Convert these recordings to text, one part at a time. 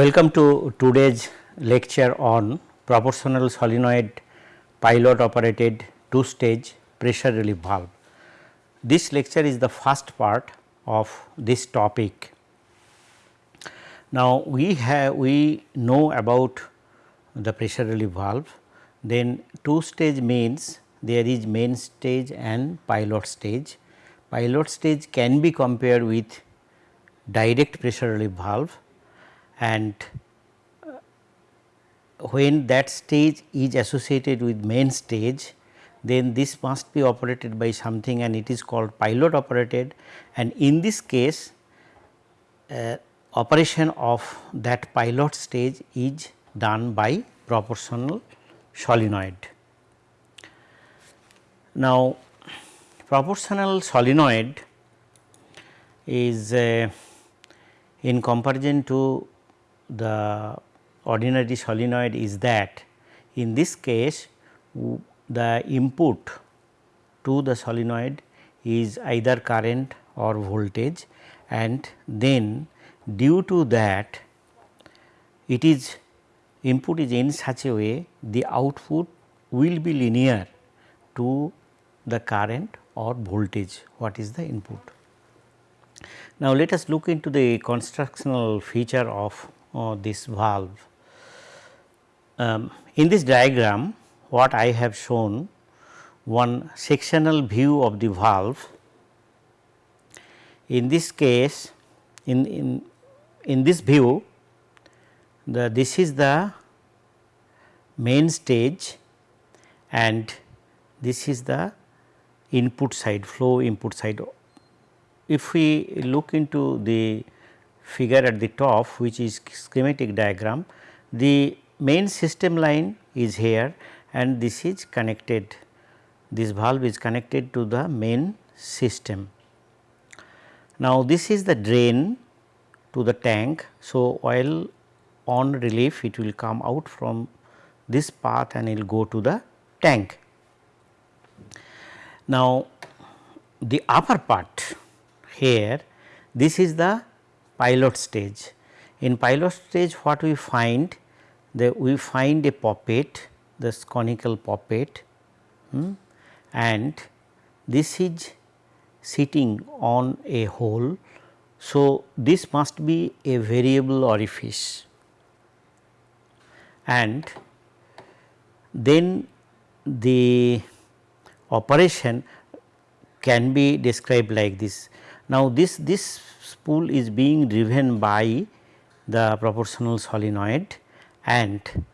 Welcome to today's lecture on proportional solenoid pilot operated two stage pressure relief valve. This lecture is the first part of this topic. Now, we have we know about the pressure relief valve then two stage means there is main stage and pilot stage. Pilot stage can be compared with direct pressure relief valve and uh, when that stage is associated with main stage then this must be operated by something and it is called pilot operated and in this case uh, operation of that pilot stage is done by proportional solenoid. Now, proportional solenoid is uh, in comparison to the ordinary solenoid is that in this case the input to the solenoid is either current or voltage and then due to that it is input is in such a way the output will be linear to the current or voltage what is the input. Now, let us look into the constructional feature of uh, this valve. Um, in this diagram what I have shown one sectional view of the valve. In this case in, in, in this view the this is the main stage and this is the input side flow input side. If we look into the figure at the top which is schematic diagram, the main system line is here and this is connected this valve is connected to the main system. Now, this is the drain to the tank. So, while on relief it will come out from this path and it will go to the tank. Now, the upper part here this is the pilot stage. In pilot stage what we find that we find a poppet this conical poppet hmm, and this is sitting on a hole. So, this must be a variable orifice and then the operation can be described like this. Now, this, this spool is being driven by the proportional solenoid and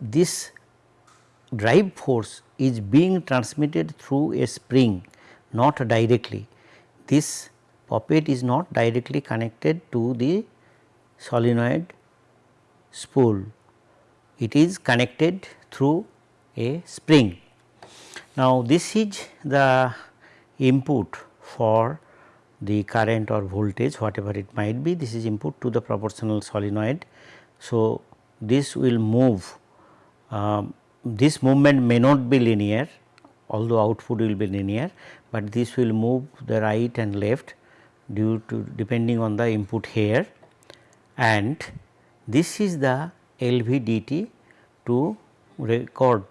this drive force is being transmitted through a spring not directly. This poppet is not directly connected to the solenoid spool, it is connected through a spring. Now, this is the input for the current or voltage whatever it might be this is input to the proportional solenoid. So, this will move um, this movement may not be linear although output will be linear, but this will move the right and left due to depending on the input here and this is the LVDT to record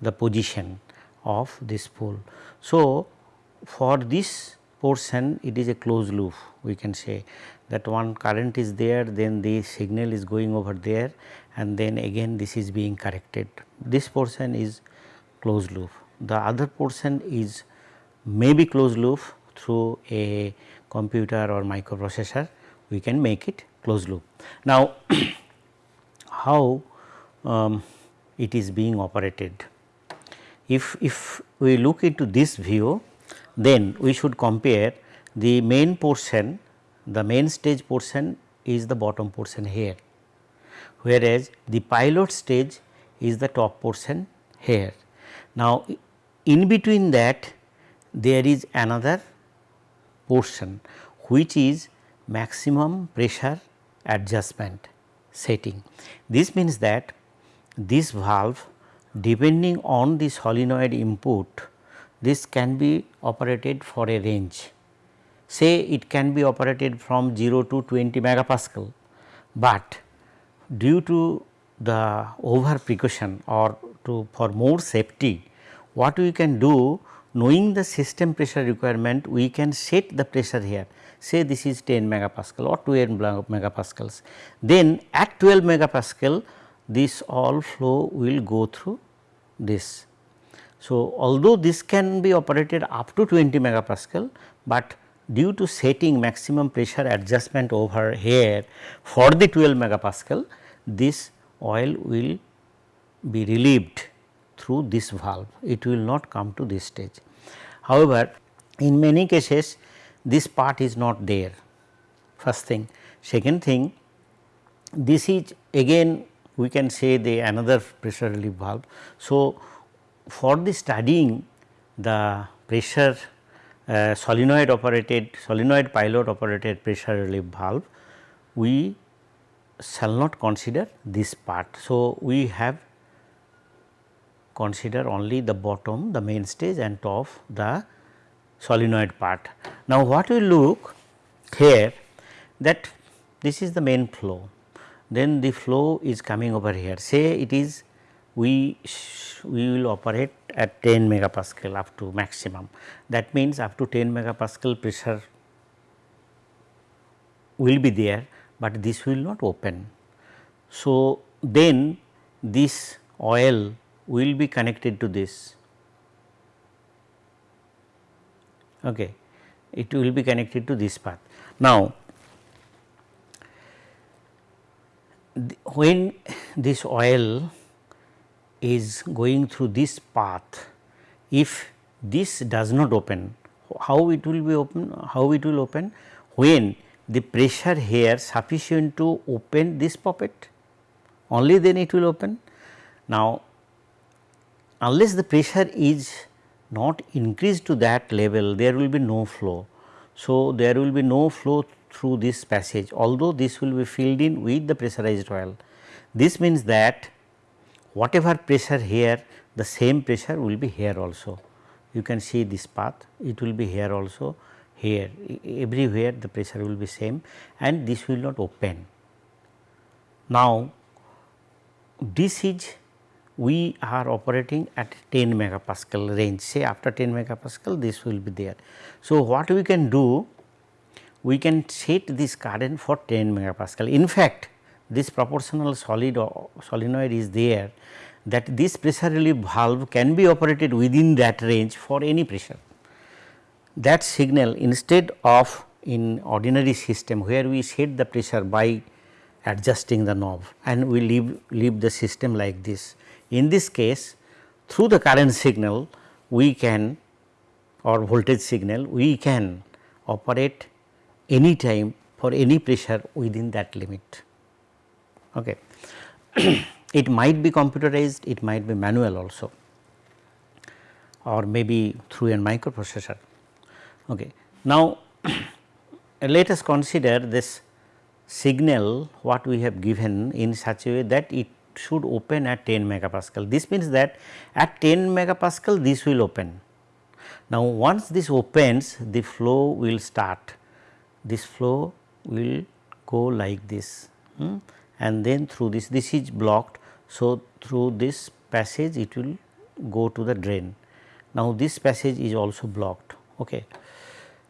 the position of this spool. So, for this portion it is a closed loop we can say that one current is there then the signal is going over there and then again this is being corrected. This portion is closed loop. The other portion is maybe closed loop through a computer or microprocessor we can make it closed loop. Now, how um, it is being operated. If, if we look into this view then we should compare the main portion the main stage portion is the bottom portion here whereas the pilot stage is the top portion here. Now, in between that there is another portion which is maximum pressure adjustment setting. This means that this valve depending on the solenoid input this can be operated for a range. say it can be operated from 0 to 20 megapascal, but due to the over precaution or to for more safety what we can do knowing the system pressure requirement we can set the pressure here say this is 10 megapascal or 12 megapascals. Then at 12 megapascal this all flow will go through this. So, although this can be operated up to 20 megapascal, but due to setting maximum pressure adjustment over here for the 12 megapascal this oil will be relieved through this valve it will not come to this stage. However, in many cases this part is not there first thing. Second thing this is again we can say the another pressure relief valve. So, for the studying the pressure uh, solenoid operated solenoid pilot operated pressure relief valve we shall not consider this part. So, we have consider only the bottom the main stage and top the solenoid part. Now, what we look here that this is the main flow then the flow is coming over here say it is we we will operate at 10 megapascal up to maximum. That means up to 10 megapascal pressure will be there, but this will not open. So, then this oil will be connected to this. Okay it will be connected to this path. Now when this oil is going through this path if this does not open how it will be open how it will open when the pressure here sufficient to open this poppet only then it will open now unless the pressure is not increased to that level there will be no flow. So, there will be no flow through this passage although this will be filled in with the pressurized oil. This means that whatever pressure here the same pressure will be here also. You can see this path it will be here also here everywhere the pressure will be same and this will not open. Now, this is we are operating at 10 megapascal range say after 10 megapascal this will be there. So, what we can do we can set this current for 10 megapascal. In fact, this proportional solid uh, solenoid is there that this pressure relief valve can be operated within that range for any pressure. That signal instead of in ordinary system where we set the pressure by adjusting the knob and we leave, leave the system like this. In this case through the current signal we can or voltage signal we can operate any time for any pressure within that limit. Okay. it might be computerized, it might be manual also or maybe through a microprocessor. Okay. Now, let us consider this signal what we have given in such a way that it should open at 10 megapascal. This means that at 10 megapascal this will open. Now, once this opens the flow will start, this flow will go like this hmm, and then through this, this is blocked. So, through this passage it will go to the drain. Now, this passage is also blocked. Okay.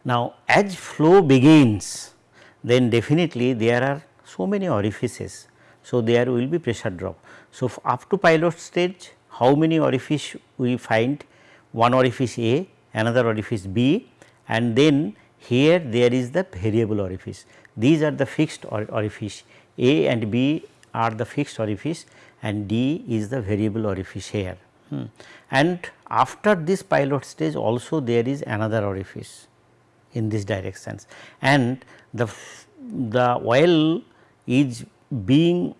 Now, as flow begins then definitely there are so many orifices. So, there will be pressure drop. So, up to pilot stage how many orifice we find one orifice A, another orifice B and then here there is the variable orifice. These are the fixed or orifice A and B are the fixed orifice and D is the variable orifice here. Hmm. And after this pilot stage also there is another orifice in this directions and the, the oil is being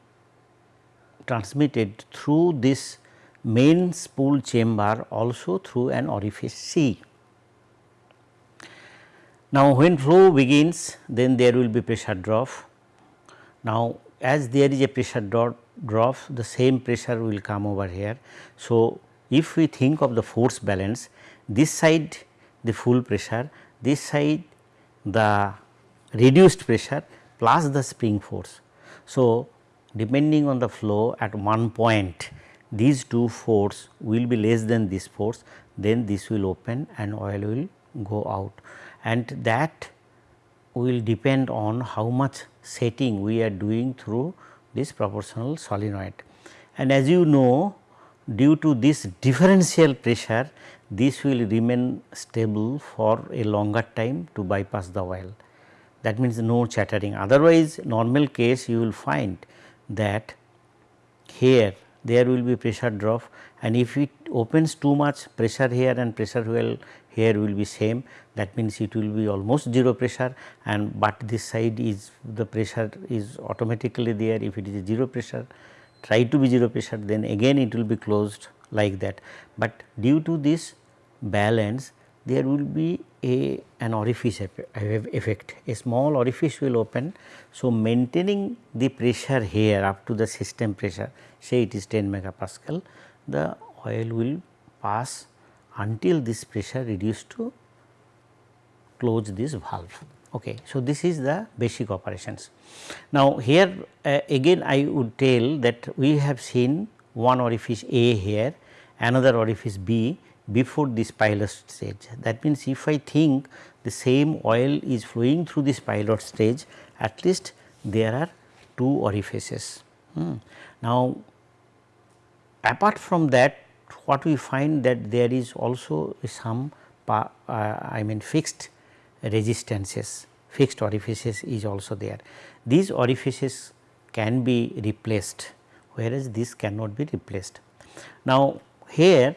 transmitted through this main spool chamber also through an orifice C. Now, when flow begins then there will be pressure drop. Now, as there is a pressure drop, drop the same pressure will come over here. So, if we think of the force balance this side the full pressure this side the reduced pressure plus the spring force. So, depending on the flow at one point these two force will be less than this force then this will open and oil will go out and that will depend on how much setting we are doing through this proportional solenoid. And as you know due to this differential pressure this will remain stable for a longer time to bypass the oil that means no chattering. Otherwise normal case you will find that here there will be pressure drop. And if it opens too much pressure here and pressure well here will be same that means it will be almost 0 pressure and but this side is the pressure is automatically there if it is 0 pressure try to be 0 pressure then again it will be closed like that. But due to this balance there will be a an orifice effect a small orifice will open. So, maintaining the pressure here up to the system pressure say it is 10 megapascal the oil will pass until this pressure reduced to close this valve. Okay. So, this is the basic operations. Now, here uh, again I would tell that we have seen one orifice A here, another orifice B before this pilot stage. That means, if I think the same oil is flowing through this pilot stage at least there are two orifices. Hmm. Now, apart from that what we find that there is also some uh, I mean fixed resistances fixed orifices is also there. These orifices can be replaced whereas this cannot be replaced. Now, here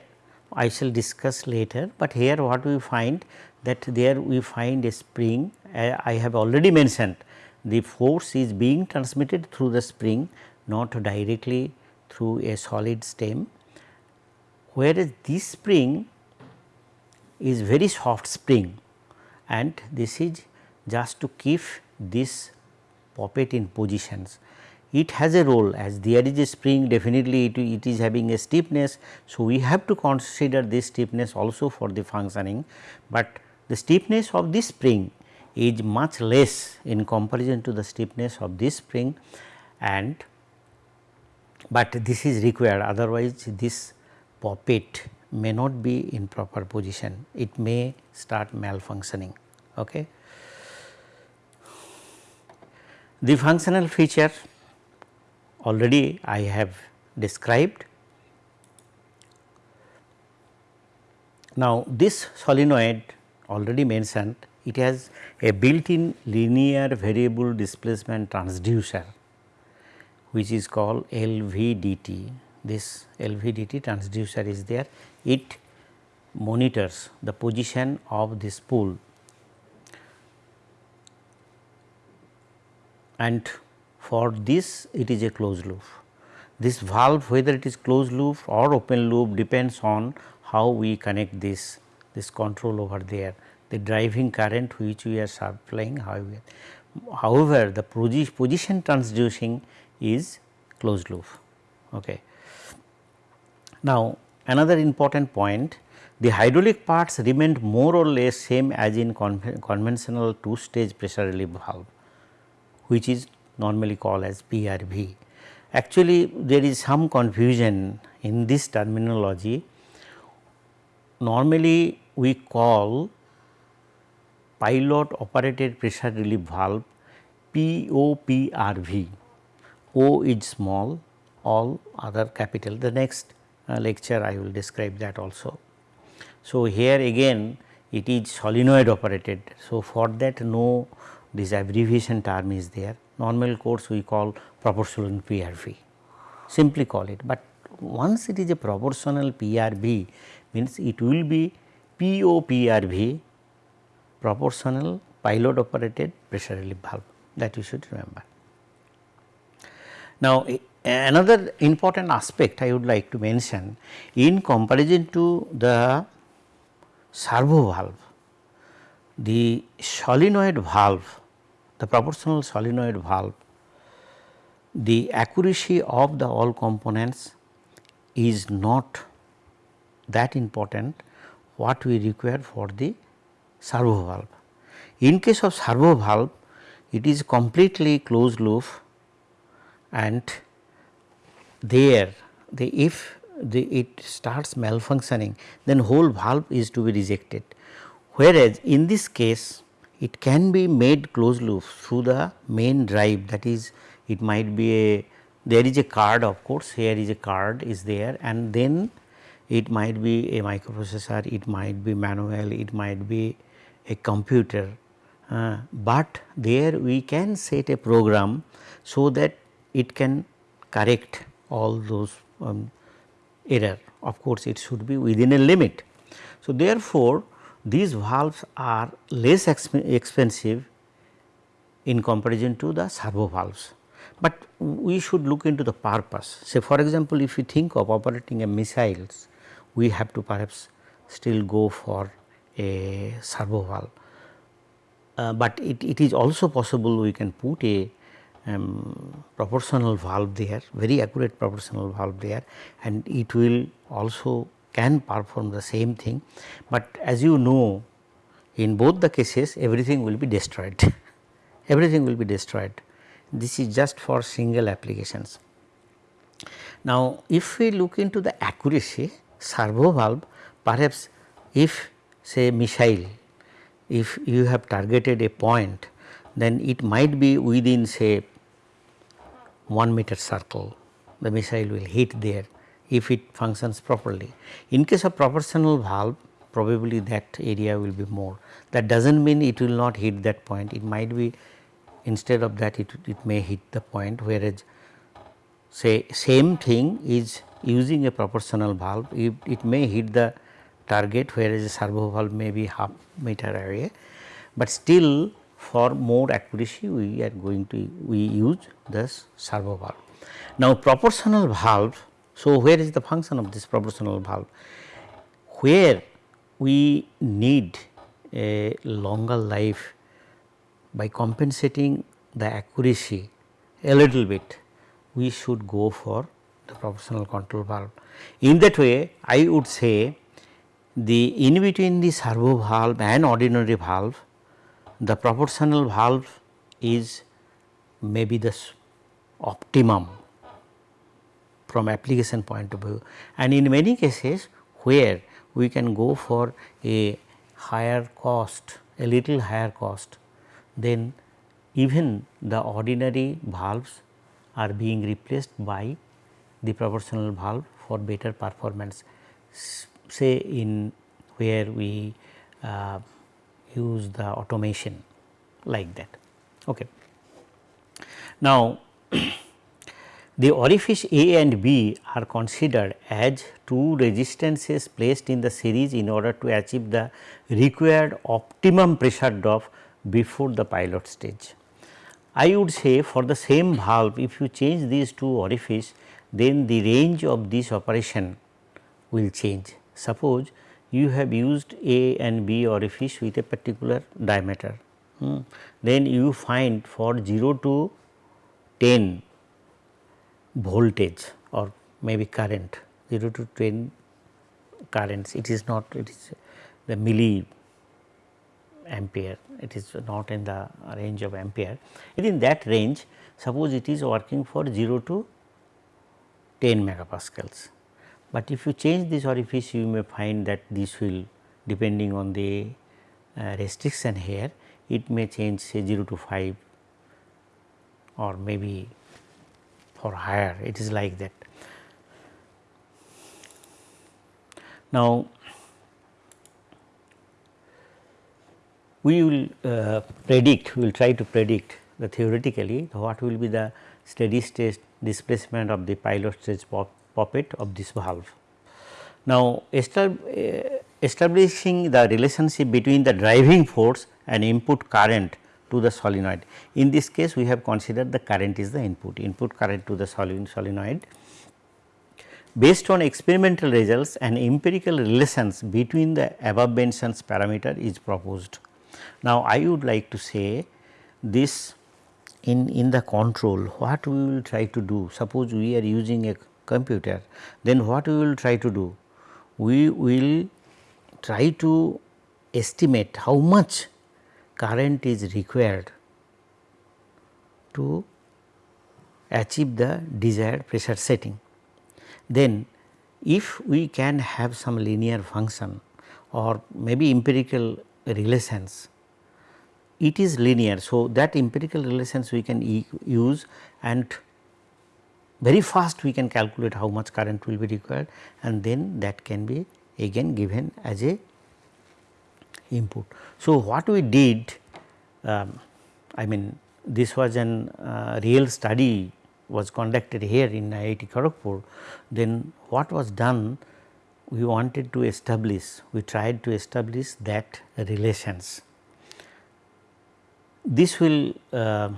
I shall discuss later, but here what we find that there we find a spring uh, I have already mentioned the force is being transmitted through the spring not directly through a solid stem whereas this spring is very soft spring and this is just to keep this poppet in positions. It has a role as there is a spring definitely it, it is having a stiffness. So, we have to consider this stiffness also for the functioning, but the stiffness of this spring is much less in comparison to the stiffness of this spring and but this is required otherwise this poppet may not be in proper position it may start malfunctioning. Okay. The functional feature already I have described. Now, this solenoid already mentioned it has a built in linear variable displacement transducer which is called LVDT. This LVDT transducer is there. It monitors the position of this spool and for this it is a closed loop. This valve whether it is closed loop or open loop depends on how we connect this, this control over there, the driving current which we are supplying however. However, the position transducing is closed loop. Okay. Now, another important point the hydraulic parts remained more or less same as in conventional two stage pressure relief valve which is normally called as PRV. Actually, there is some confusion in this terminology. Normally, we call pilot operated pressure relief valve POPRV. O is small, all other capital. The next Uh, lecture I will describe that also. So, here again it is solenoid operated. So, for that no this abbreviation term is there normal course we call proportional PRV simply call it, but once it is a proportional PRV means it will be POPRV proportional pilot operated pressure relief valve that you should remember. Now, another important aspect I would like to mention in comparison to the servo valve, the solenoid valve the proportional solenoid valve, the accuracy of the all components is not that important what we require for the servo valve. In case of servo valve it is completely closed loop and there the if the it starts malfunctioning then whole valve is to be rejected. Whereas, in this case it can be made closed loop through the main drive that is it might be a there is a card of course here is a card is there and then it might be a microprocessor, it might be manual, it might be a computer, uh, but there we can set a program so that it can correct all those um, error of course it should be within a limit. So, therefore, these valves are less exp expensive in comparison to the servo valves, but we should look into the purpose. Say for example, if you think of operating a missiles we have to perhaps still go for a servo valve. Uh, but it, it is also possible we can put a um, proportional valve there, very accurate proportional valve there and it will also can perform the same thing. But as you know in both the cases everything will be destroyed, everything will be destroyed. This is just for single applications. Now, if we look into the accuracy servo valve perhaps if say missile if you have targeted a point then it might be within say 1 meter circle the missile will hit there if it functions properly. In case of proportional valve probably that area will be more. That does not mean it will not hit that point. It might be instead of that it, it may hit the point whereas say same thing is using a proportional valve it, it may hit the target whereas a servo valve may be half meter away, but still for more accuracy we are going to we use this servo valve. Now proportional valve, so where is the function of this proportional valve? Where we need a longer life by compensating the accuracy a little bit, we should go for the proportional control valve. In that way I would say the in between the servo valve and ordinary valve the proportional valve is maybe the optimum from application point of view. And in many cases where we can go for a higher cost a little higher cost then even the ordinary valves are being replaced by the proportional valve for better performance. Say in where we uh, use the automation like that. Okay. Now, the orifice A and B are considered as two resistances placed in the series in order to achieve the required optimum pressure drop before the pilot stage. I would say for the same valve if you change these two orifice then the range of this operation will change. Suppose you have used A and B orifice with a particular diameter, hmm. then you find for 0 to 10 voltage or maybe current 0 to 10 currents it is not it is the milli ampere it is not in the range of ampere within that range suppose it is working for 0 to 10 megapascals. But if you change this orifice you may find that this will depending on the uh, restriction here it may change say 0 to 5 or maybe for higher it is like that. Now, we will uh, predict, we will try to predict the theoretically what will be the steady state displacement of the pilot stage poppet of this valve. Now, eh, establishing the relationship between the driving force and input current to the solenoid. In this case, we have considered the current is the input, input current to the solenoid. Based on experimental results and empirical relations between the above mentioned parameter is proposed. Now, I would like to say this in, in the control what we will try to do suppose we are using a computer then what we will try to do we will try to estimate how much current is required to achieve the desired pressure setting. Then if we can have some linear function or maybe empirical relations, it is linear. So, that empirical relations we can e use and very fast we can calculate how much current will be required and then that can be again given as a input. So, what we did um, I mean this was an uh, real study was conducted here in IIT Kharagpur, then what was done we wanted to establish, we tried to establish that relations. This will uh,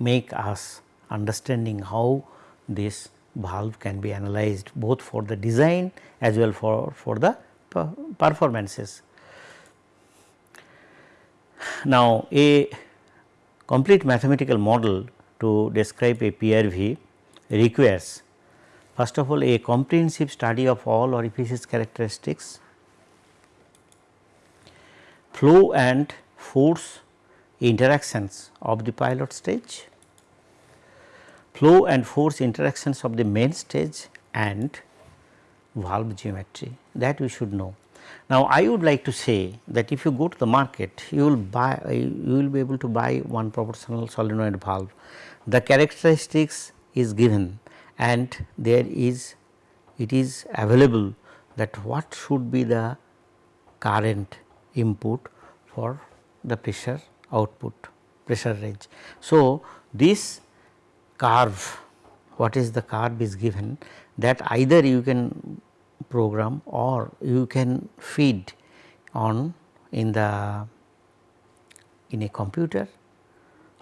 make us understanding how this valve can be analyzed both for the design as well for, for the performances. Now, a complete mathematical model to describe a PRV requires first of all a comprehensive study of all orifices characteristics, flow and force interactions of the pilot stage, flow and force interactions of the main stage and valve geometry that we should know. Now, I would like to say that if you go to the market you will buy you will be able to buy one proportional solenoid valve the characteristics is given and there is it is available that what should be the current input for the pressure output pressure range. So, this curve what is the curve is given that either you can program or you can feed on in the in a computer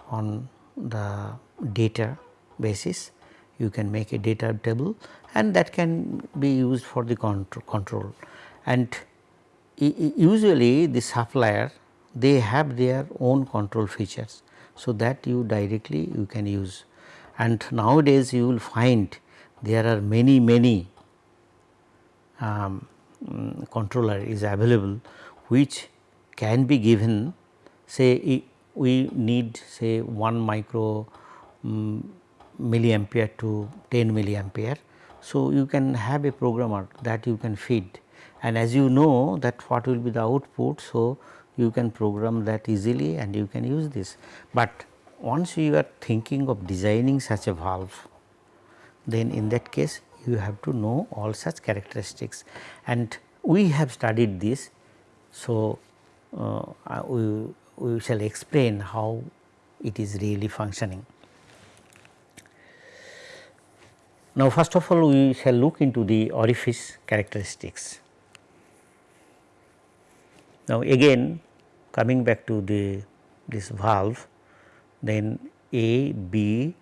on the data basis you can make a data table and that can be used for the control and usually the supplier they have their own control features. So, that you directly you can use and nowadays you will find there are many many um, controller is available which can be given say we need say 1 micro um, milliampere to 10 milliampere. So, you can have a programmer that you can feed and as you know that what will be the output. So, you can program that easily and you can use this, but once you are thinking of designing such a valve then in that case you have to know all such characteristics and we have studied this. So, uh, we, we shall explain how it is really functioning. Now, first of all we shall look into the orifice characteristics. Now, again coming back to the this valve then A, B,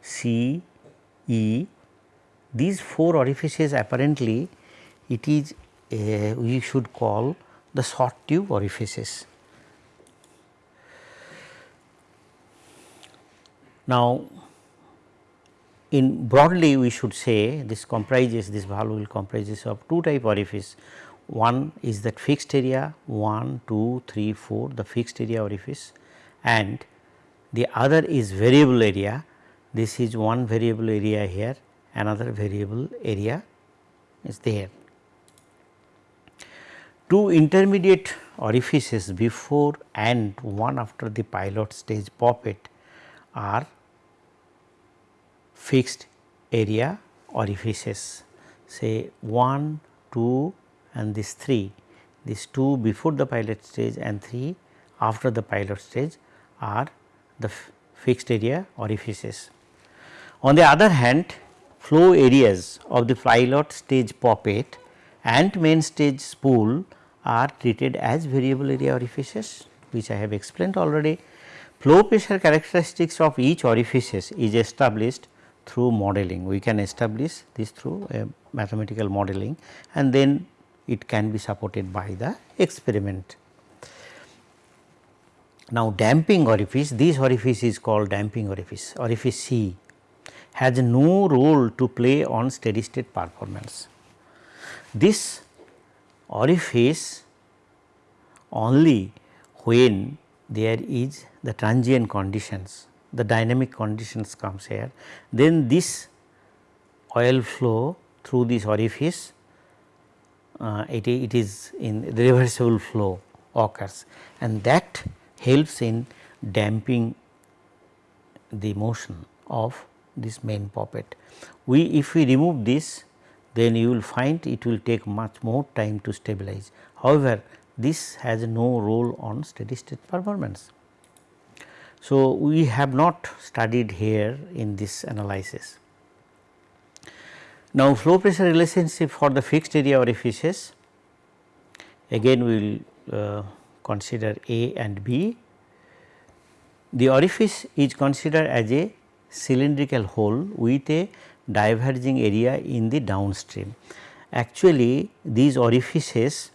C, E these four orifices apparently it is a, we should call the short tube orifices. Now, in broadly we should say this comprises this valve will comprises of two type orifice. One is that fixed area 1, 2, 3, 4 the fixed area orifice and the other is variable area. This is one variable area here another variable area is there. Two intermediate orifices before and one after the pilot stage poppet are fixed area orifices say 1, 2 and this 3 these 2 before the pilot stage and 3 after the pilot stage are the fixed area orifices. On the other hand flow areas of the pilot stage poppet and main stage spool are treated as variable area orifices which I have explained already. Flow pressure characteristics of each orifices is established through modeling. We can establish this through a mathematical modeling and then it can be supported by the experiment. Now, damping orifice, this orifice is called damping orifice, orifice C has no role to play on steady state performance. This orifice only when there is the transient conditions, the dynamic conditions comes here, then this oil flow through this orifice uh, it, it is in the reversible flow occurs and that helps in damping the motion of this main poppet. We if we remove this then you will find it will take much more time to stabilize. However, this has no role on steady state performance. So, we have not studied here in this analysis. Now, flow pressure relationship for the fixed area orifices again we will uh, consider A and B. The orifice is considered as a cylindrical hole with a diverging area in the downstream. Actually these orifices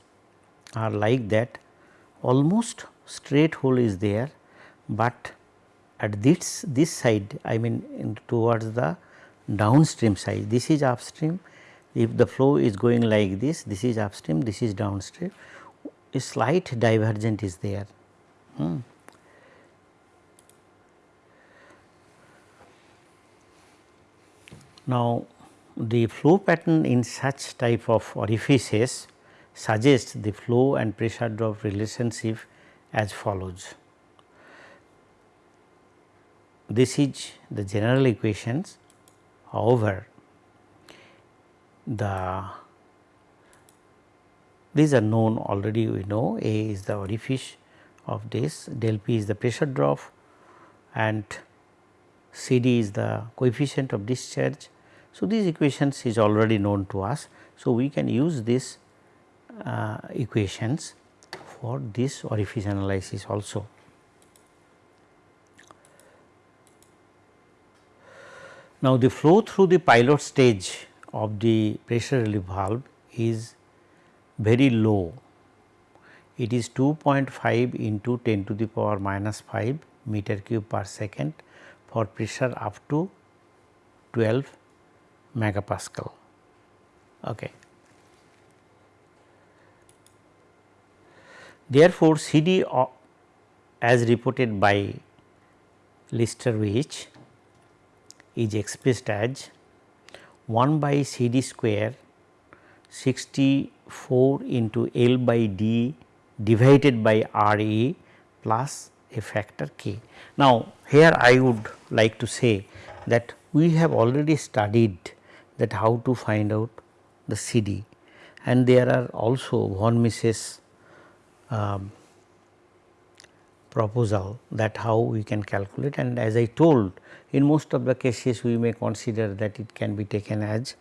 are like that almost straight hole is there, but at this this side I mean towards the downstream side this is upstream if the flow is going like this this is upstream this is downstream a slight divergent is there. Hmm. Now, the flow pattern in such type of orifices suggests the flow and pressure drop relationship as follows. This is the general equations however, the these are known already we know A is the orifice of this del P is the pressure drop and C D is the coefficient of discharge so, these equations is already known to us. So, we can use these uh, equations for this orifice analysis also. Now, the flow through the pilot stage of the pressure relief valve is very low. It is 2.5 into 10 to the power minus 5 meter cube per second for pressure up to 12 megapascal. Okay. Therefore, CD uh, as reported by Lichtarowicz is expressed as 1 by CD square 64 into L by D divided by RE plus a factor k. Now, here I would like to say that we have already studied that how to find out the CD and there are also von Mises um, proposal that how we can calculate and as I told in most of the cases we may consider that it can be taken as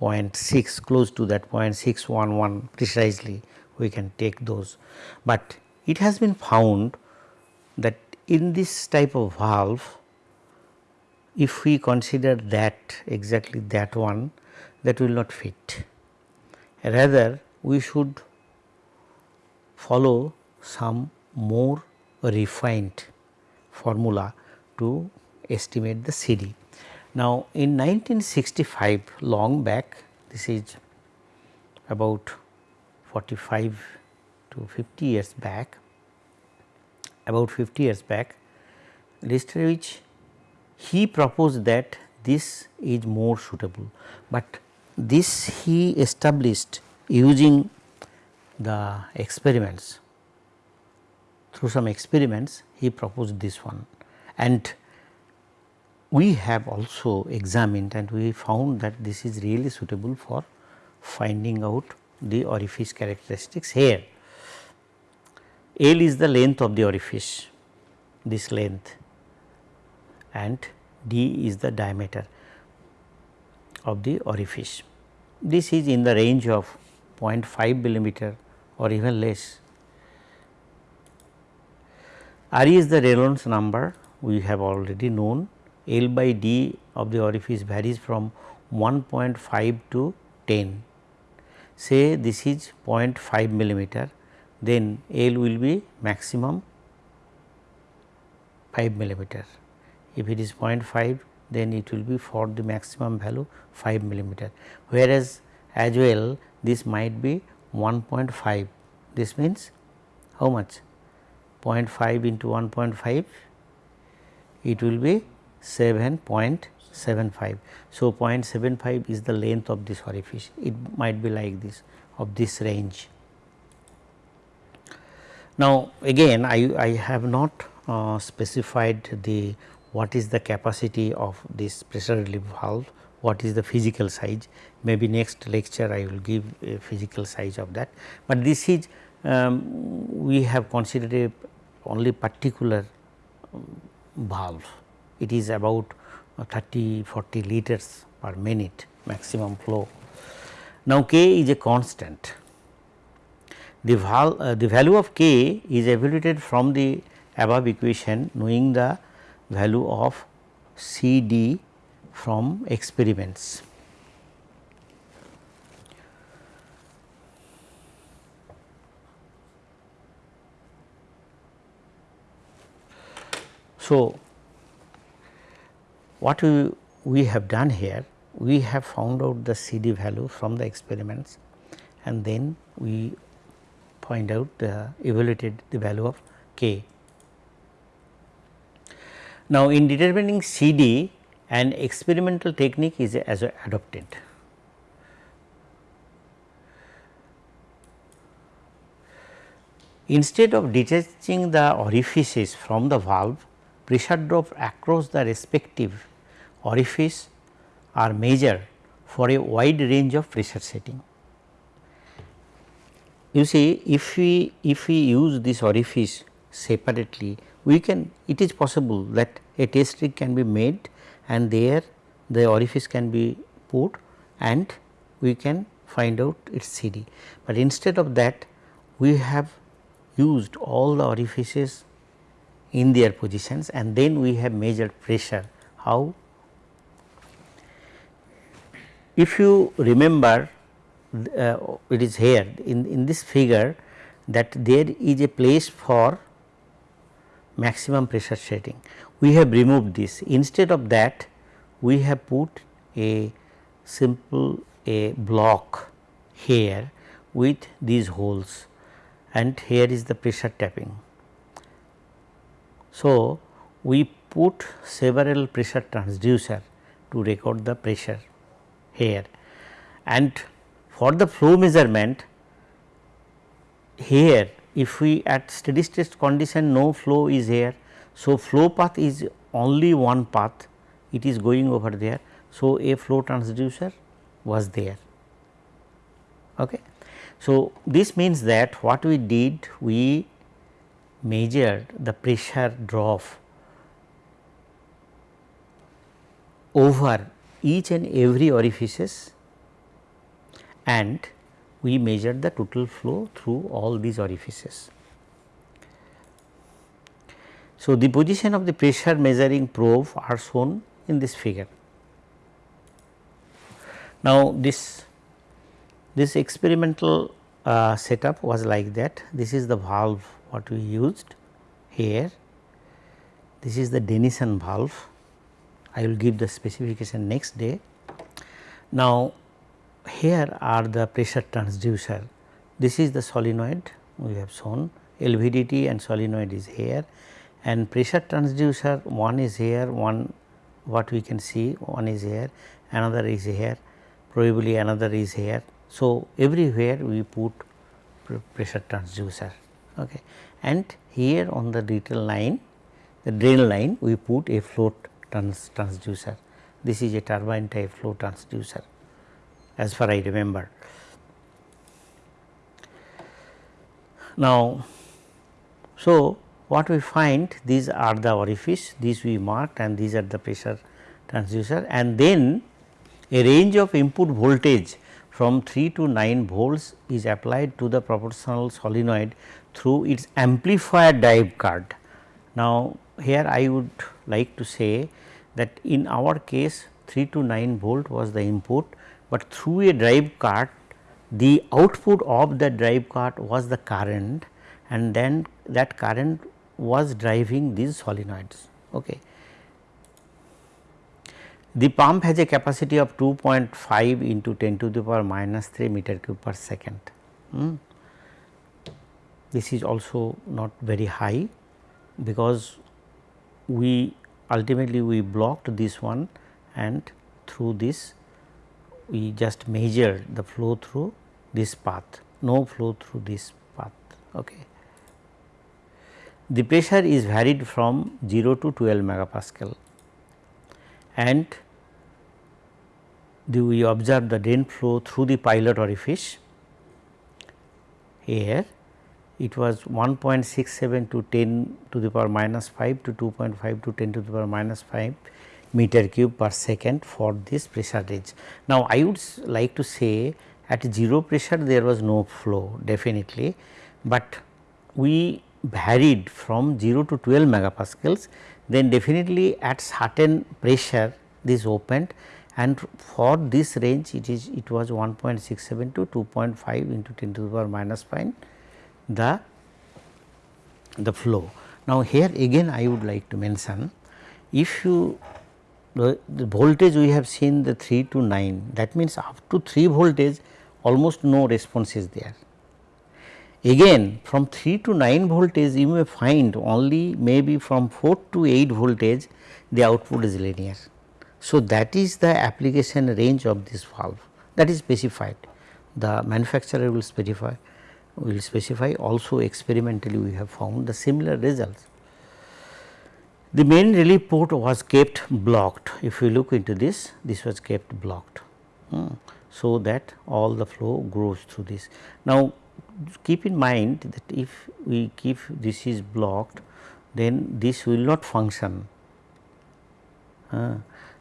0.6 close to that 0.611 precisely we can take those. But it has been found that in this type of valve if we consider that exactly that one that will not fit. Rather we should follow some more refined formula to estimate the CD. Now, in 1965 long back this is about 45 to 50 years back about 50 years back Lichtarowicz he proposed that this is more suitable, but this he established using the experiments. Through some experiments he proposed this one. And we have also examined and we found that this is really suitable for finding out the orifice characteristics here. L is the length of the orifice, this length and d is the diameter of the orifice. This is in the range of 0.5 millimeter or even less. RE is the Reynolds number we have already known L by D of the orifice varies from 1.5 to 10. Say this is 0.5 millimeter then L will be maximum 5 millimeter. If it is 0.5 then it will be for the maximum value 5 millimeter. Whereas as well this might be 1.5 this means how much? 0.5 into 1.5 it will be 7.75. So, 0.75 is the length of this orifice it might be like this of this range. Now, again I, I have not uh, specified the what is the capacity of this pressure relief valve, what is the physical size maybe next lecture I will give a physical size of that, but this is um, we have considered only particular um, valve it is about 30 40 liters per minute maximum flow. Now, K is a constant the, val, uh, the value of K is evaluated from the above equation knowing the value of C D from experiments. So, what we, we have done here, we have found out the CD value from the experiments and then we find out the evaluated the value of k. Now, in determining CD an experimental technique is as adopted. Instead of detaching the orifices from the valve, pressure drop across the respective orifice are measured for a wide range of pressure setting. You see if we if we use this orifice separately we can it is possible that a test rig can be made and there the orifice can be put and we can find out its CD. But instead of that we have used all the orifices in their positions and then we have measured pressure. How? If you remember uh, it is here in, in this figure that there is a place for maximum pressure setting. We have removed this instead of that we have put a simple a block here with these holes and here is the pressure tapping. So, we put several pressure transducer to record the pressure here and for the flow measurement here if we at steady state condition no flow is here. So, flow path is only one path it is going over there. So, a flow transducer was there. Okay. So, this means that what we did we measured the pressure drop over each and every orifices and we measured the total flow through all these orifices. So, the position of the pressure measuring probe are shown in this figure. Now, this this experimental uh, setup was like that this is the valve what we used here this is the Denison valve I will give the specification next day. Now, here are the pressure transducer this is the solenoid we have shown LVDT and solenoid is here and pressure transducer one is here one what we can see one is here another is here probably another is here. So, everywhere we put pressure transducer okay. and here on the detail line the drain line we put a float trans transducer this is a turbine type flow transducer as far I remember. Now, so what we find these are the orifice these we marked and these are the pressure transducer and then a range of input voltage from 3 to 9 volts is applied to the proportional solenoid through its amplifier drive card. Now, here I would like to say that in our case 3 to 9 volt was the input, but through a drive card the output of the drive card was the current and then that current was driving these solenoids. Okay. The pump has a capacity of 2.5 into 10 to the power minus 3 meter cube per second. Hmm. this is also not very high because we ultimately we blocked this one and through this we just measured the flow through this path, no flow through this path. Okay. The pressure is varied from 0 to 12 megapascal and the, we observe the drain flow through the pilot orifice. Here it was 1.67 to 10 to the power minus 5 to 2.5 to 10 to the power minus 5 meter cube per second for this pressure range. Now, I would like to say at 0 pressure there was no flow definitely, but we varied from 0 to 12 megapascals then definitely at certain pressure this opened and for this range it is it was 1.67 to 2.5 into 10 to the power minus 5 the the flow. Now, here again I would like to mention if you the, the voltage we have seen the 3 to 9 that means up to 3 voltage almost no response is there. Again from 3 to 9 voltage you may find only maybe from 4 to 8 voltage the output is linear. So, that is the application range of this valve that is specified the manufacturer will specify will specify also experimentally we have found the similar results. The main relief port was kept blocked if you look into this this was kept blocked. Hmm. So, that all the flow goes through this. Now, keep in mind that if we keep this is blocked then this will not function. Uh,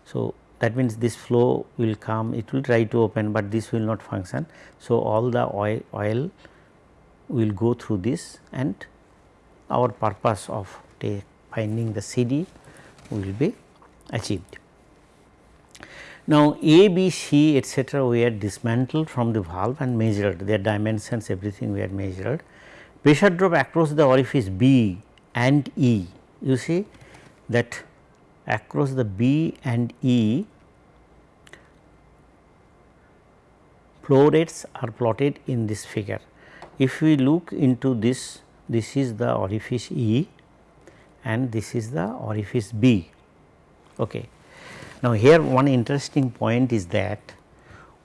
so, that means this flow will come it will try to open, but this will not function. So, all the oil, oil will go through this and our purpose of finding the CD will be achieved. Now, A, B, C etcetera we are dismantled from the valve and measured their dimensions everything we had measured. Pressure drop across the orifice B and E you see that across the B and E flow rates are plotted in this figure. If we look into this, this is the orifice E and this is the orifice B. Okay. Now, here one interesting point is that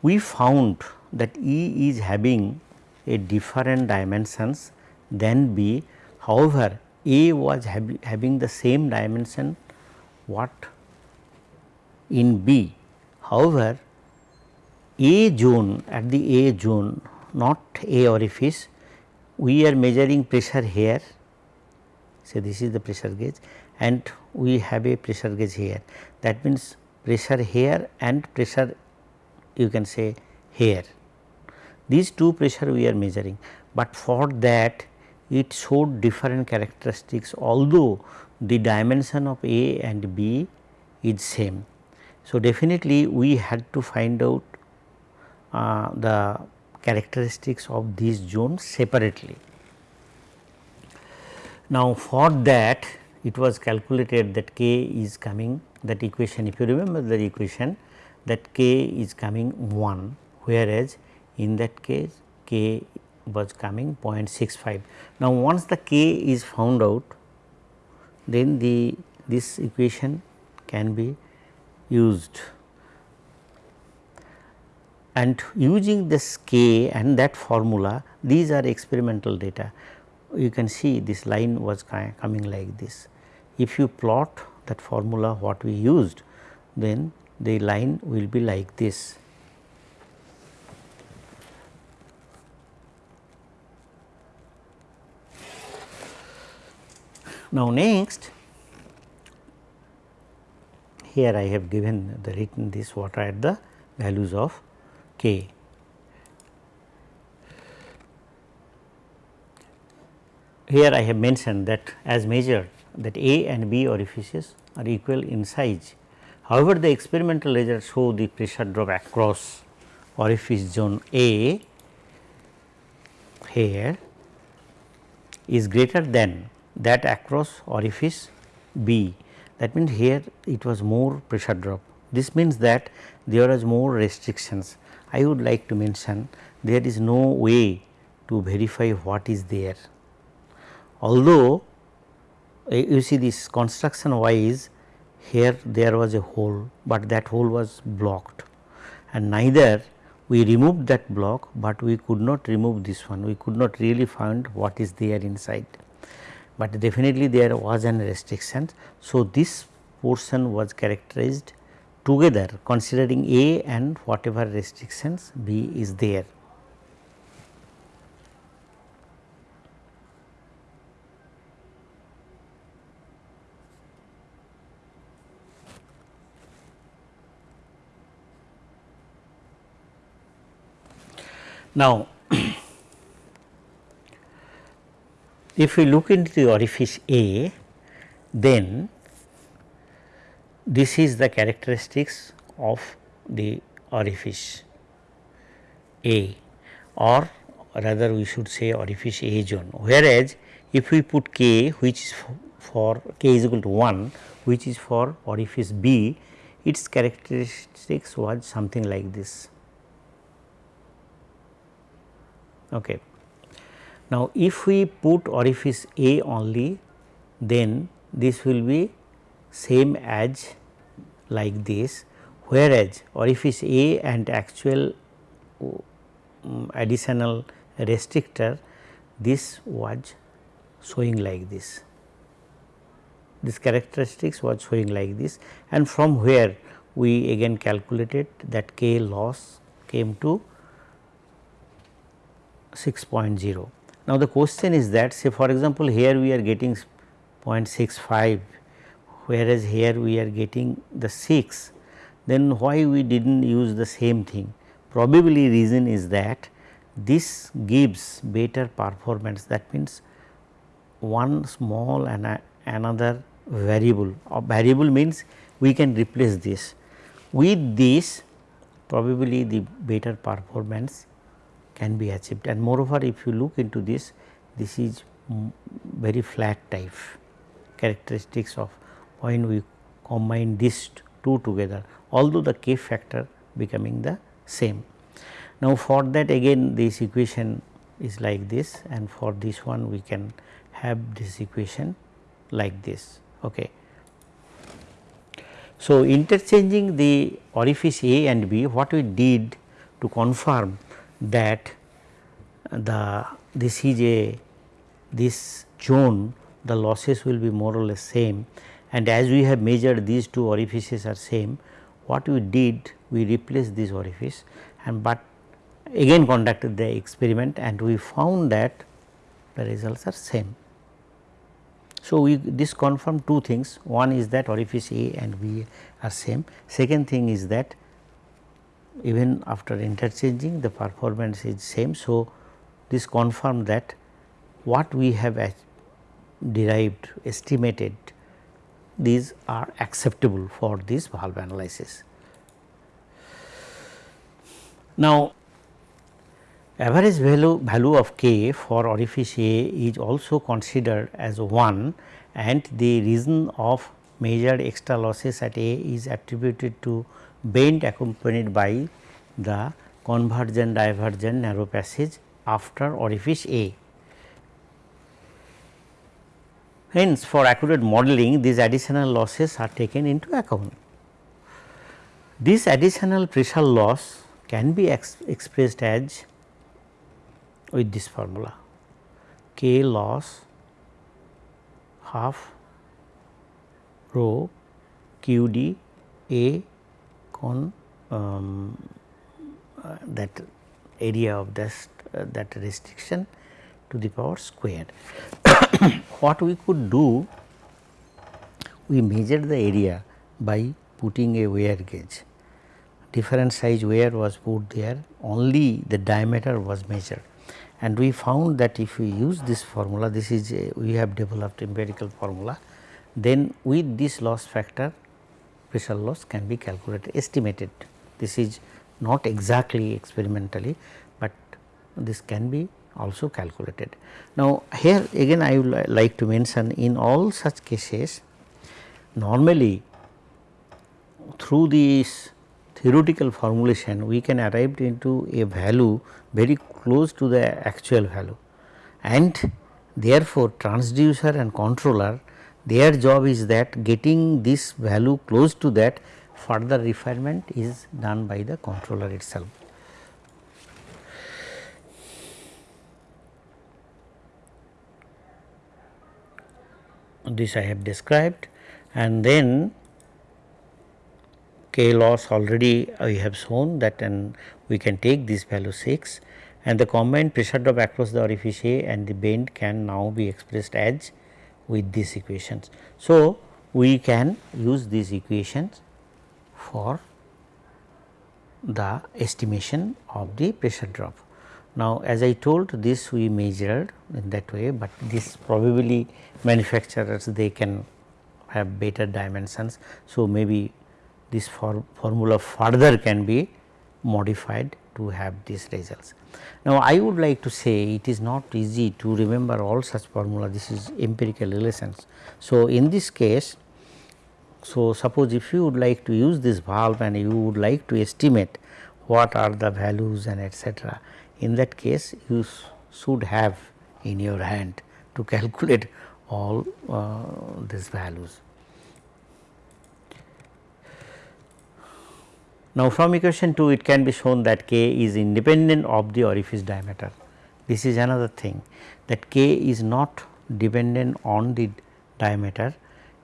we found that E is having a different dimensions than B. However, A was having the same dimension what in B. However, A zone at the A zone not A orifice we are measuring pressure here. Say this is the pressure gauge and we have a pressure gauge here. That means pressure here and pressure you can say here. These two pressure we are measuring but for that it showed different characteristics although the dimension of A and B is same. So, definitely we had to find out uh, the characteristics of these zones separately. Now, for that it was calculated that k is coming that equation if you remember the equation that k is coming 1 whereas in that case k was coming 0.65. Now, once the k is found out then the this equation can be used and using this k and that formula these are experimental data you can see this line was coming like this. If you plot that formula what we used then the line will be like this. Now, next here I have given the written this water at the values of k. Here I have mentioned that as measured that A and B orifices are equal in size. However, the experimental results show the pressure drop across orifice zone A here is greater than that across orifice B. That means, here it was more pressure drop. This means that there is more restrictions I would like to mention there is no way to verify what is there. Although uh, you see this construction wise here there was a hole, but that hole was blocked. And neither we removed that block, but we could not remove this one. We could not really find what is there inside, but definitely there was an restriction. So, this portion was characterized together considering A and whatever restrictions B is there. Now, if we look into the orifice A, then this is the characteristics of the orifice A or rather we should say orifice A zone. Whereas, if we put K which is for K is equal to 1 which is for orifice B, its characteristics was something like this. Okay. Now, if we put orifice A only then this will be same as like this whereas orifice A and actual um, additional restrictor this was showing like this. This characteristics was showing like this and from where we again calculated that K loss came to 6.0. Now, the question is that say for example, here we are getting 0.65 whereas here we are getting the 6 then why we did not use the same thing? Probably reason is that this gives better performance. That means one small and another variable. Variable means we can replace this. With this probably the better performance can be achieved. And moreover if you look into this this is very flat type characteristics of when we combine these two together although the k factor becoming the same. Now, for that again this equation is like this and for this one we can have this equation like this. Okay. So, interchanging the orifice A and B what we did to confirm that the this is a this zone the losses will be more or less same and as we have measured these two orifices are same what we did we replaced this orifice and but again conducted the experiment and we found that the results are same. So, we this confirm two things one is that orifice A and B are same second thing is that even after interchanging the performance is same. So, this confirm that what we have derived estimated these are acceptable for this valve analysis. Now, average value, value of k for orifice A is also considered as 1 and the reason of measured extra losses at A is attributed to bend accompanied by the convergent divergent narrow passage after orifice A. Hence, for accurate modeling these additional losses are taken into account. This additional pressure loss can be ex expressed as with this formula K loss half rho q d A con um, uh, that area of this uh, that restriction to the power squared. what we could do we measured the area by putting a wire gauge. Different size wire was put there only the diameter was measured. And we found that if we use this formula this is a, we have developed empirical formula then with this loss factor pressure loss can be calculated estimated. This is not exactly experimentally, but this can be also calculated. Now, here again I would like to mention in all such cases normally through this theoretical formulation we can arrive into a value very close to the actual value and Therefore, transducer and controller their job is that getting this value close to that further refinement is done by the controller itself. This I have described and then k loss already we have shown that and we can take this value 6 and the combined pressure drop across the orifice and the bend can now be expressed as with these equations. So, we can use these equations for the estimation of the pressure drop. Now, as I told this we measured in that way, but this probably manufacturers they can have better dimensions. So, maybe this for formula further can be modified to have these results. Now, I would like to say it is not easy to remember all such formula this is empirical relations. So, in this case so suppose if you would like to use this valve and you would like to estimate what are the values and etcetera in that case you should have in your hand to calculate all uh, these values. Now, from equation 2 it can be shown that k is independent of the orifice diameter. This is another thing that k is not dependent on the diameter,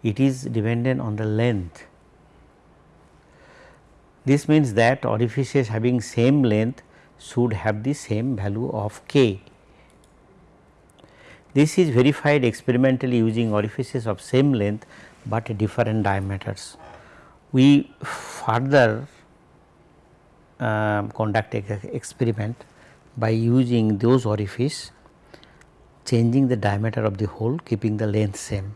it is dependent on the length. This means that orifices having same length should have the same value of k. This is verified experimentally using orifices of same length, but different diameters. We further um, conduct experiment by using those orifice changing the diameter of the hole keeping the length same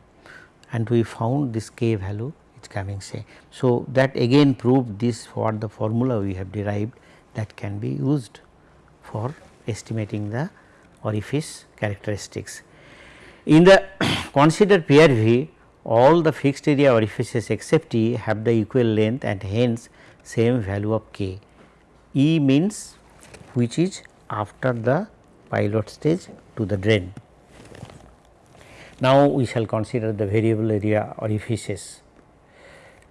and we found this k value is coming same. So, that again proved this what the formula we have derived that can be used for estimating the orifice characteristics. In the consider PRV all the fixed area orifices except E have the equal length and hence same value of k. E means which is after the pilot stage to the drain. Now, we shall consider the variable area orifices.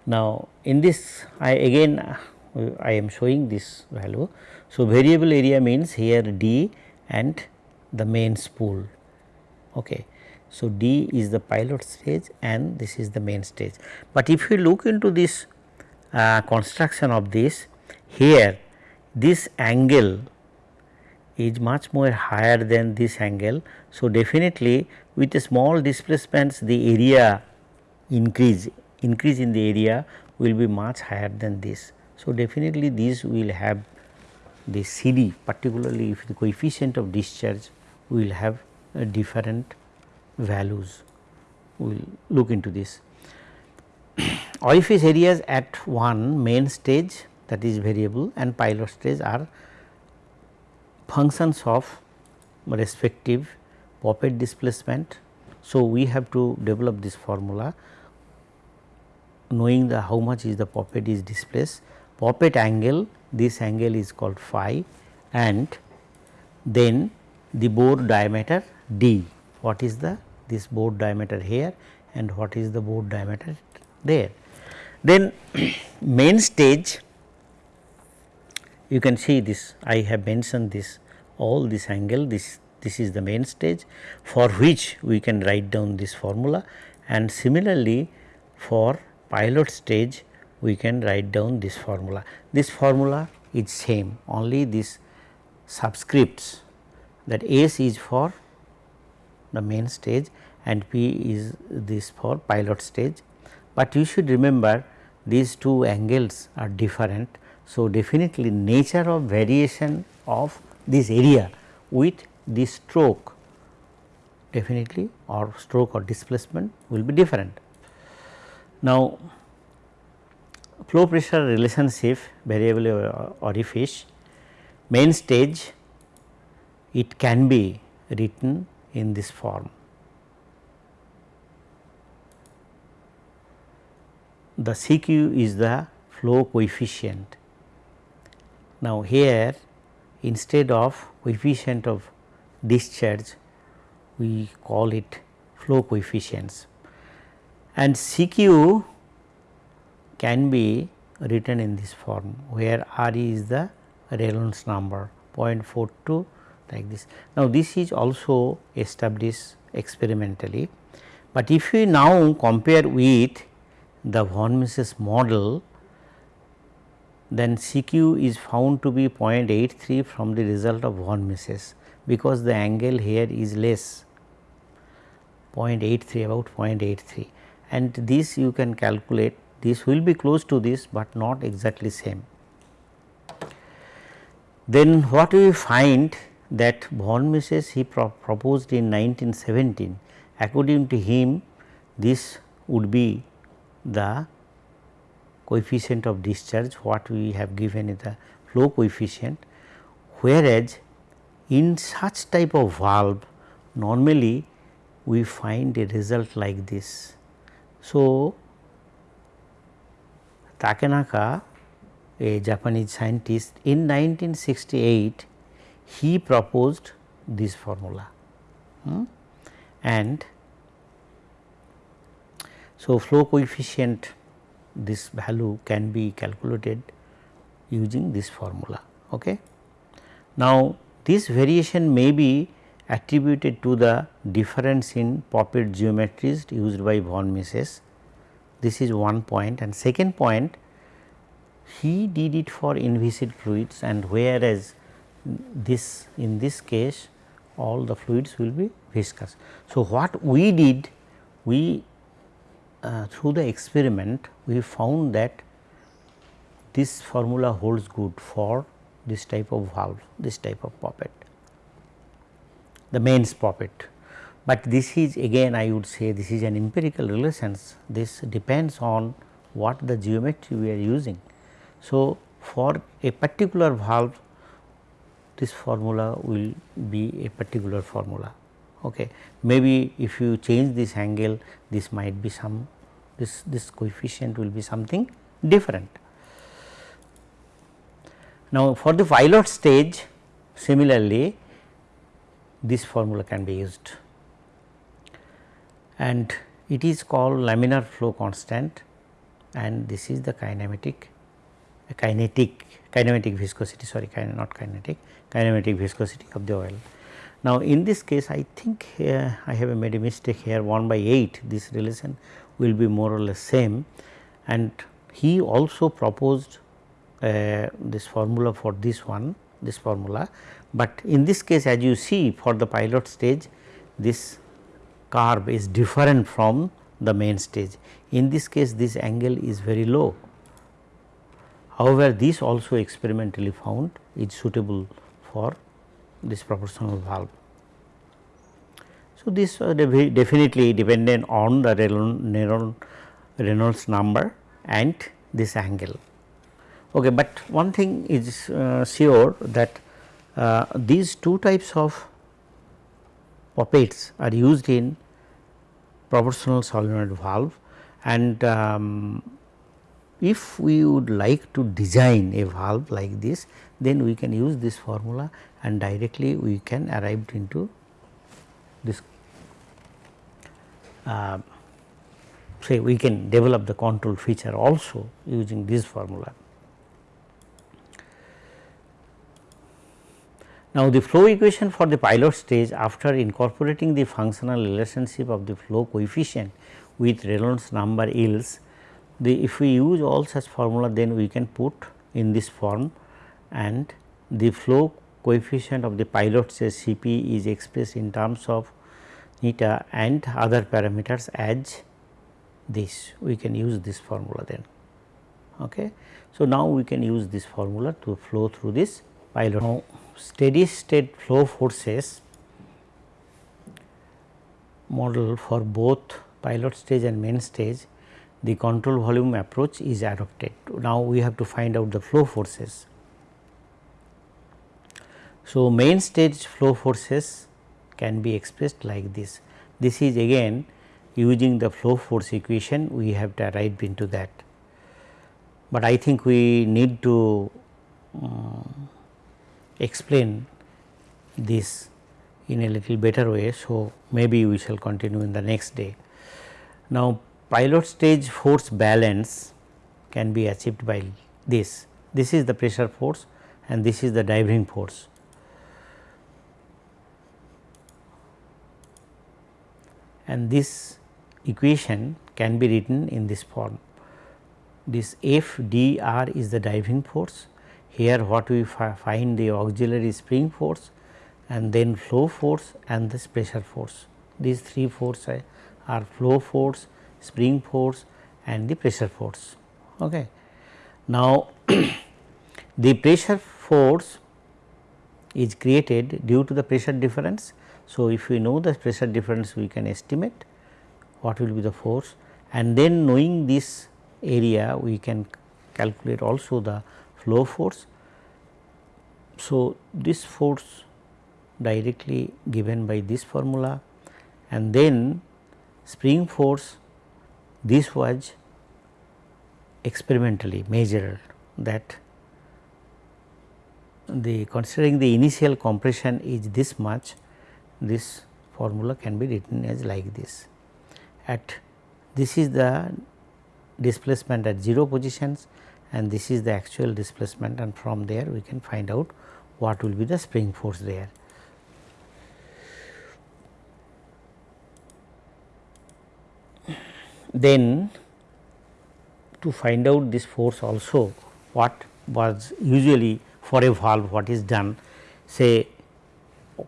Now, in this I again I am showing this value. So, variable area means here D and the main spool. Okay. So, D is the pilot stage and this is the main stage. But if you look into this uh, construction of this here this angle is much more higher than this angle. So, definitely with small displacements the area increase increase in the area will be much higher than this. So, definitely these will have the CD particularly if the coefficient of discharge will have different values we will look into this. Orifice areas at one main stage that is variable and pilot stage are functions of respective poppet displacement. So, we have to develop this formula knowing the how much is the poppet is displaced poppet angle this angle is called phi and then the bore diameter d what is the this bore diameter here and what is the bore diameter there. Then main stage you can see this I have mentioned this all this angle this this is the main stage for which we can write down this formula and similarly for pilot stage we can write down this formula. This formula is same only this subscripts that S is for the main stage and P is this for pilot stage, but you should remember these two angles are different so, definitely nature of variation of this area with this stroke definitely or stroke or displacement will be different. Now, flow pressure relationship variable orifice main stage it can be written in this form. The CQ is the flow coefficient now, here instead of coefficient of discharge we call it flow coefficients and CQ can be written in this form where R is the Reynolds number 0.42 like this. Now, this is also established experimentally, but if we now compare with the von Mises model then CQ is found to be 0.83 from the result of von Mises because the angle here is less 0.83 about 0.83 and this you can calculate this will be close to this, but not exactly same. Then what we find that von Mises he pro proposed in 1917 according to him this would be the coefficient of discharge what we have given is the flow coefficient whereas in such type of valve normally we find a result like this. So, Takenaka a Japanese scientist in 1968 he proposed this formula hmm? and so flow coefficient this value can be calculated using this formula. Okay. Now, this variation may be attributed to the difference in poppet geometries used by von Mises. This is one point and second point he did it for inviscid fluids and whereas this in this case all the fluids will be viscous. So, what we did we uh, through the experiment we found that this formula holds good for this type of valve, this type of poppet, the mains poppet. But this is again I would say this is an empirical relations, this depends on what the geometry we are using. So, for a particular valve this formula will be a particular formula. Okay. Maybe if you change this angle this might be some this, this coefficient will be something different. Now, for the pilot stage similarly this formula can be used and it is called laminar flow constant and this is the kinematic kinetic kinematic viscosity sorry not kinetic kinematic viscosity of the oil. Now, in this case I think uh, I have made a mistake here. 1 by 8 this relation will be more or less same. And he also proposed uh, this formula for this one this formula, but in this case as you see for the pilot stage this curve is different from the main stage. In this case this angle is very low However, this also experimentally found is suitable for this proportional valve. So, this uh, definitely dependent on the Reynolds number and this angle. Okay, but one thing is uh, sure that uh, these two types of poppets are used in proportional solenoid valve and um, if we would like to design a valve like this then we can use this formula and directly we can arrive into this uh, say we can develop the control feature also using this formula. Now, the flow equation for the pilot stage after incorporating the functional relationship of the flow coefficient with Reynolds number yields the if we use all such formula then we can put in this form and the flow coefficient of the pilot stage C p is expressed in terms of eta and other parameters as this we can use this formula then. Okay. So, now we can use this formula to flow through this pilot. Now, steady state flow forces model for both pilot stage and main stage the control volume approach is adopted. Now, we have to find out the flow forces. So, main stage flow forces can be expressed like this. This is again using the flow force equation we have to arrive into that. But I think we need to um, explain this in a little better way. So, maybe we shall continue in the next day. Now, pilot stage force balance can be achieved by this. This is the pressure force and this is the driving force. And this equation can be written in this form. This F d r is the driving force. Here what we find the auxiliary spring force and then flow force and this pressure force. These three forces uh, are flow force, spring force and the pressure force. Okay. Now, the pressure force is created due to the pressure difference. So, if we know the pressure difference we can estimate what will be the force and then knowing this area we can calculate also the flow force. So, this force directly given by this formula and then spring force this was experimentally measured that the considering the initial compression is this much this formula can be written as like this at this is the displacement at 0 positions and this is the actual displacement and from there we can find out what will be the spring force there. Then to find out this force also what was usually for a valve what is done say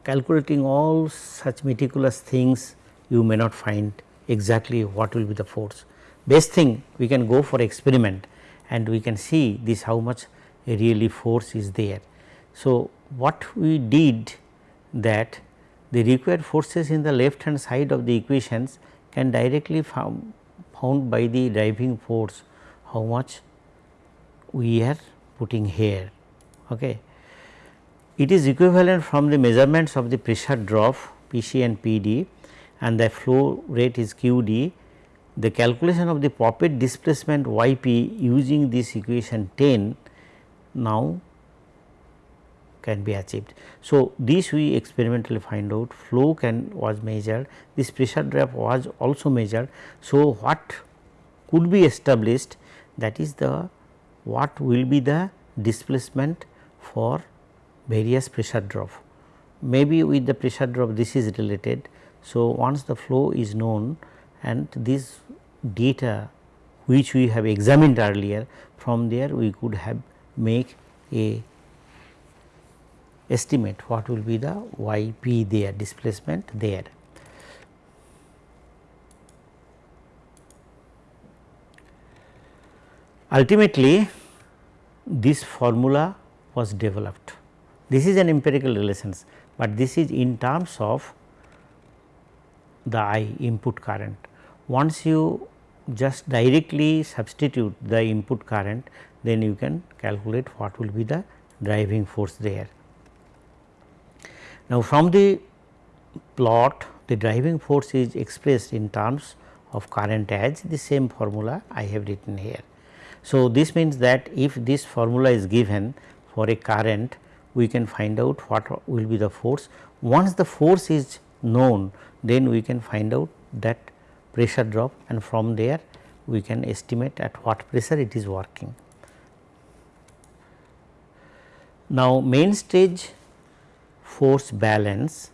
calculating all such meticulous things you may not find exactly what will be the force. Best thing we can go for experiment and we can see this how much really force is there. So, what we did that the required forces in the left hand side of the equations can directly found, found by the driving force how much we are putting here. Okay. It is equivalent from the measurements of the pressure drop P c and P d and the flow rate is Q d. The calculation of the poppet displacement y p using this equation 10 now can be achieved. So, this we experimentally find out flow can was measured this pressure drop was also measured. So, what could be established that is the what will be the displacement for various pressure drop. Maybe with the pressure drop this is related. So, once the flow is known and this data which we have examined earlier from there we could have make a estimate what will be the y p there displacement there. Ultimately this formula was developed. This is an empirical relations, but this is in terms of the I input current. Once you just directly substitute the input current, then you can calculate what will be the driving force there. Now, from the plot the driving force is expressed in terms of current as the same formula I have written here. So, this means that if this formula is given for a current we can find out what will be the force. Once the force is known then we can find out that pressure drop and from there we can estimate at what pressure it is working. Now, main stage force balance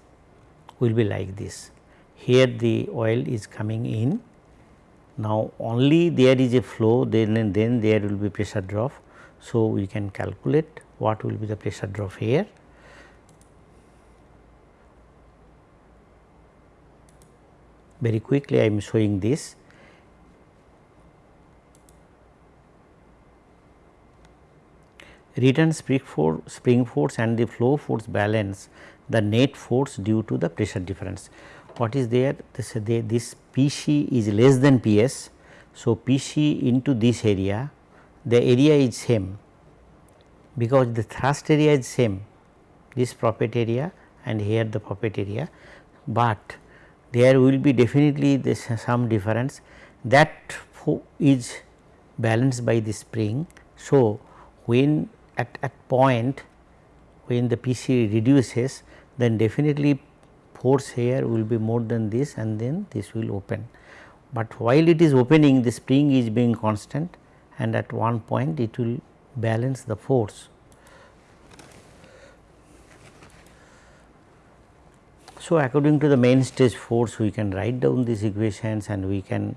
will be like this. Here the oil is coming in now, only there is a flow then and then there will be pressure drop. So, we can calculate what will be the pressure drop here. Very quickly I am showing this. Return spring force, spring force and the flow force balance the net force due to the pressure difference what is there this, this P c is less than P s. So, P c into this area the area is same because the thrust area is same this poppet area and here the poppet area, but there will be definitely this some difference that is balanced by the spring. So, when at, at point when the P c reduces then definitely force here will be more than this and then this will open. But while it is opening the spring is being constant and at one point it will balance the force. So, according to the main stage force we can write down these equations and we can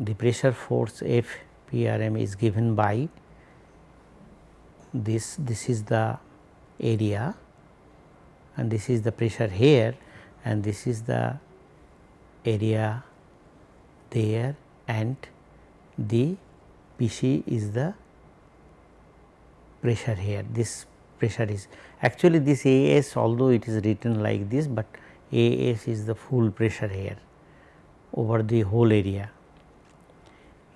the pressure force F P R M is given by this this is the area and this is the pressure here and this is the area there and the PC is the pressure here. This pressure is actually this AS although it is written like this, but AS is the full pressure here over the whole area.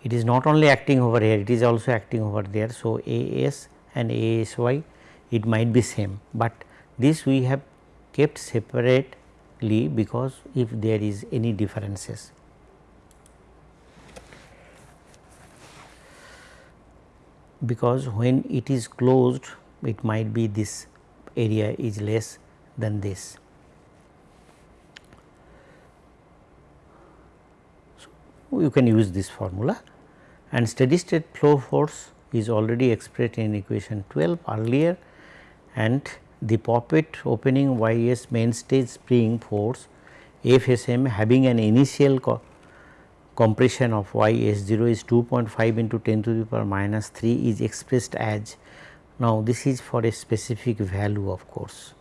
It is not only acting over here it is also acting over there. So, AS and ASY it might be same, but this we have kept separately because if there is any differences. Because when it is closed it might be this area is less than this. So, you can use this formula and steady state flow force is already expressed in equation 12 earlier and the poppet opening Y s main stage spring force F s m having an initial co compression of Y s 0 is 2.5 into 10 to the power minus 3 is expressed as now this is for a specific value of course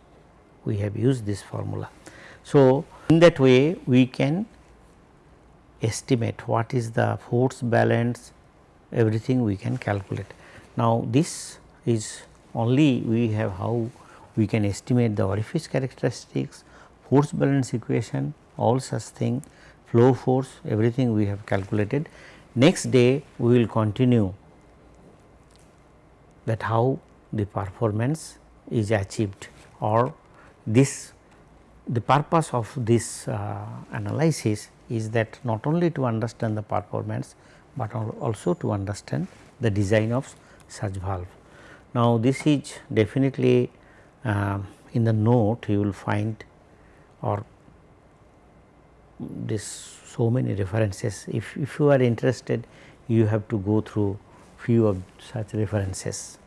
we have used this formula. So, in that way we can estimate what is the force balance everything we can calculate. Now, this is only we have how we can estimate the orifice characteristics, force balance equation, all such thing, flow force, everything we have calculated. Next day we will continue that how the performance is achieved or this the purpose of this uh, analysis is that not only to understand the performance, but also to understand the design of such valve. Now, this is definitely uh, in the note you will find or this so many references. If, if you are interested you have to go through few of such references.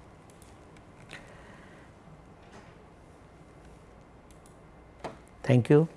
Thank you.